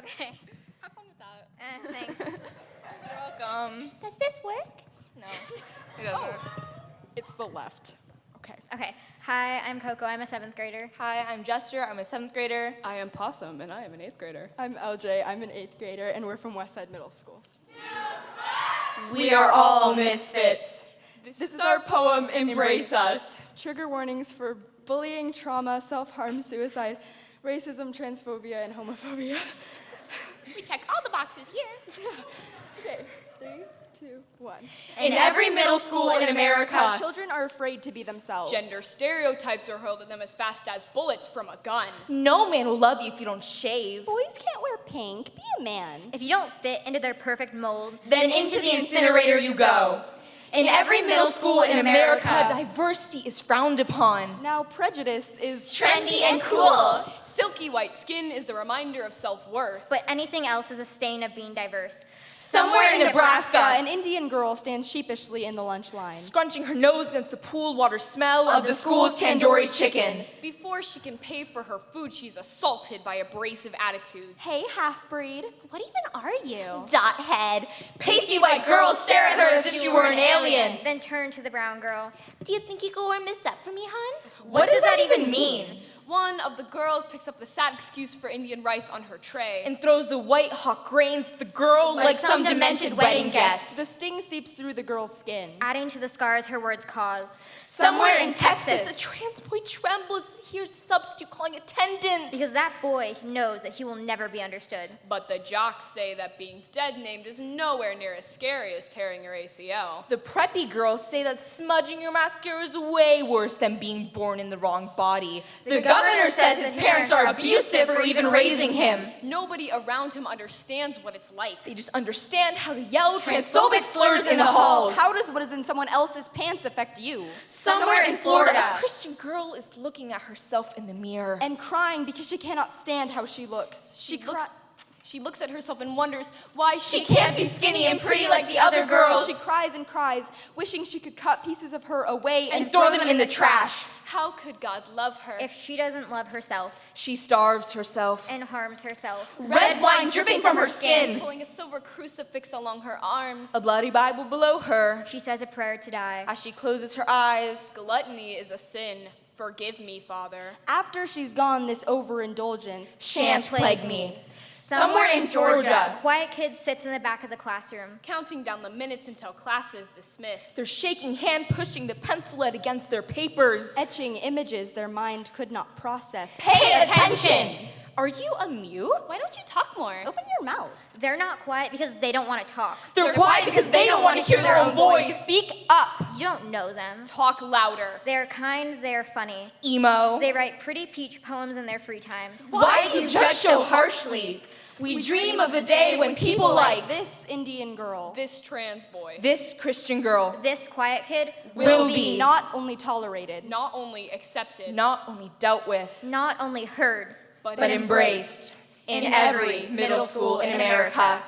Okay. Have fun with that. Uh, thanks. You're welcome. Does this work? No, it doesn't. It's the left. Okay. Okay. Hi, I'm Coco. I'm a seventh grader. Hi, I'm Jester. I'm a seventh grader. I am Possum, and I am an eighth grader. I'm LJ. I'm an eighth grader, and we're from Westside Middle School. We are all misfits. This, is our poem, Embrace Us. Trigger warnings for bullying, trauma, self-harm, suicide, racism, transphobia, and homophobia. We check all the boxes here. Okay, three, two, one. In every middle school in America, Children are afraid to be themselves. Gender stereotypes are hurled at them as fast as bullets from a gun. no man will love you if you don't shave. Boys can't wear pink. Be a man. If you don't fit into their perfect mold, Then into the incinerator you go. In every middle school in America, diversity is frowned upon. Now prejudice is Trendy and cool. Silky white skin is the reminder of self-worth. but anything else is a stain of being diverse. Somewhere in Nebraska, an Indian girl stands sheepishly in the lunch line. scrunching her nose against the pool water smell of the school's tandoori chicken. Before she can pay for her food, she's assaulted by abrasive attitudes. Hey, half breed. What even are you? Dot head. Pasty white girls stare at her as if she were an alien. Then turn to the brown girl. Do you think you could warm this up for me, hon? What does that even mean? One of the girls picks up the sad excuse for Indian rice on her tray. And throws the white hot grains at the girl like, some demented wedding guest. The sting seeps through the girl's skin. Adding to the scars her words cause. Somewhere in Texas, a trans boy trembles to hear substitute calling attendance. Because that boy knows that he will never be understood. But the jocks say that being dead named is nowhere near as scary as tearing your ACL. the preppy girls say that smudging your mascara is way worse than being born in the wrong body. The, governor says his parents are abusive for even raising him. Nobody around him understands what it's like. They just understand how to yell transphobic slurs in the halls. How does what is in someone else's pants affect you? Somewhere in Florida, a Christian girl is looking at herself in the mirror. And crying because she cannot stand how she looks. She, looks, she looks at herself and wonders why she, she can't be skinny and pretty like the other girls. She cries and cries, wishing she could cut pieces of her away and, and throw them in the trash. How could God love her? If she doesn't love herself She starves herself. and harms herself. Red wine dripping from her skin. Pulling a silver crucifix along her arms. A bloody Bible below her. She says a prayer to die. As she closes her eyes. Gluttony is a sin. Forgive me, Father. After she's gone, this overindulgence Shan't plague me. Somewhere in Georgia. A quiet kid sits in the back of the classroom. Counting down the minutes until class is dismissed. Their shaking hand, pushing the pencil lead against their papers. etching images their mind could not process. Pay attention! Are you a mute? Why don't you talk more? Open your mouth. They're not quiet because they don't want to talk. They're, quiet because they don't want to hear their own voice. Speak up. You don't know them. Talk louder. They're kind, they're funny. Emo. They write pretty peach poems in their free time. Why do you judge so harshly? We dream of a day when people like This Indian girl This trans boy. this Christian girl This quiet kid Will will be. not only tolerated, Not only accepted, not only dealt with, not only heard, but embraced in every middle school in America.